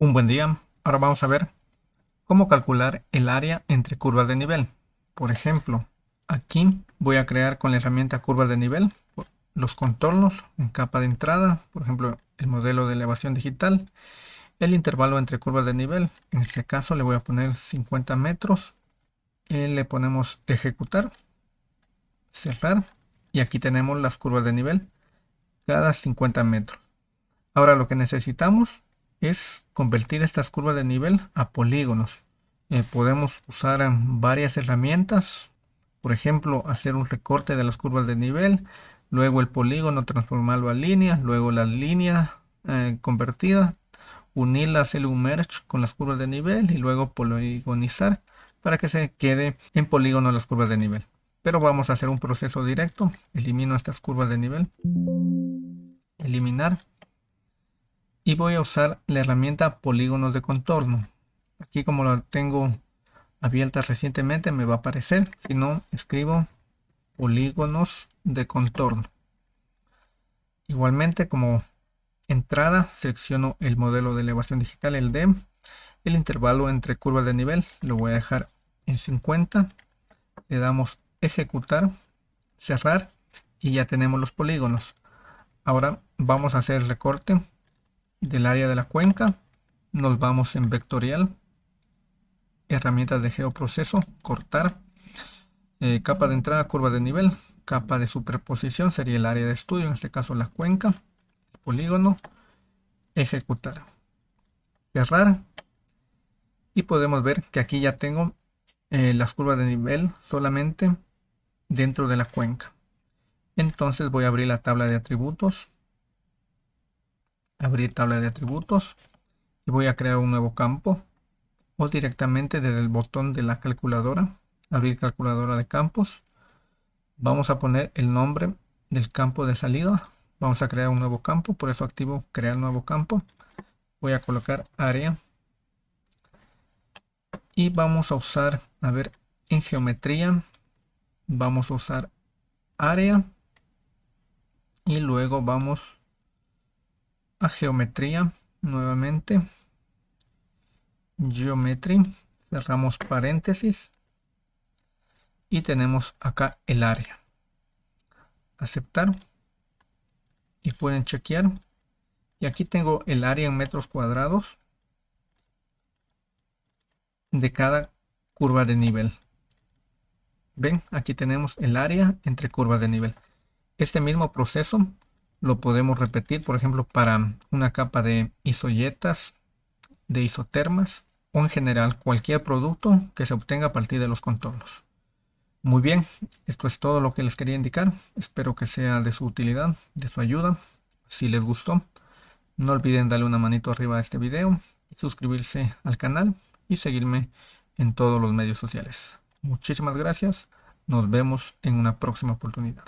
Un buen día. Ahora vamos a ver cómo calcular el área entre curvas de nivel. Por ejemplo, aquí voy a crear con la herramienta curvas de nivel los contornos en capa de entrada, por ejemplo, el modelo de elevación digital, el intervalo entre curvas de nivel. En este caso le voy a poner 50 metros. Le ponemos ejecutar, cerrar y aquí tenemos las curvas de nivel cada 50 metros. Ahora lo que necesitamos es convertir estas curvas de nivel a polígonos. Eh, podemos usar varias herramientas, por ejemplo, hacer un recorte de las curvas de nivel, luego el polígono transformarlo a línea, luego la línea eh, convertida, unirla, hacer un merge con las curvas de nivel y luego poligonizar para que se quede en polígono las curvas de nivel. Pero vamos a hacer un proceso directo, elimino estas curvas de nivel, eliminar y voy a usar la herramienta polígonos de contorno. Aquí como la tengo abierta recientemente me va a aparecer. Si no escribo polígonos de contorno. Igualmente como entrada selecciono el modelo de elevación digital el DEM el intervalo entre curvas de nivel lo voy a dejar en 50 le damos ejecutar cerrar y ya tenemos los polígonos. Ahora vamos a hacer el recorte del área de la cuenca nos vamos en vectorial herramientas de geoproceso cortar eh, capa de entrada curva de nivel capa de superposición sería el área de estudio en este caso la cuenca polígono ejecutar cerrar y podemos ver que aquí ya tengo eh, las curvas de nivel solamente dentro de la cuenca. Entonces voy a abrir la tabla de atributos abrir tabla de atributos y voy a crear un nuevo campo. O directamente desde el botón de la calculadora abrir calculadora de campos. Vamos a poner el nombre del campo de salida. Vamos a crear un nuevo campo por eso activo crear nuevo campo. Voy a colocar área. Y vamos a usar a ver en geometría vamos a usar área. Y luego vamos a geometría nuevamente. Geometry. Cerramos paréntesis. Y tenemos acá el área. Aceptar. Y pueden chequear. Y aquí tengo el área en metros cuadrados de cada curva de nivel. Ven aquí tenemos el área entre curvas de nivel. Este mismo proceso lo podemos repetir, por ejemplo, para una capa de isoyetas, de isotermas o en general cualquier producto que se obtenga a partir de los contornos. Muy bien, esto es todo lo que les quería indicar. Espero que sea de su utilidad, de su ayuda. Si les gustó, no olviden darle una manito arriba a este video, suscribirse al canal y seguirme en todos los medios sociales. Muchísimas gracias. Nos vemos en una próxima oportunidad.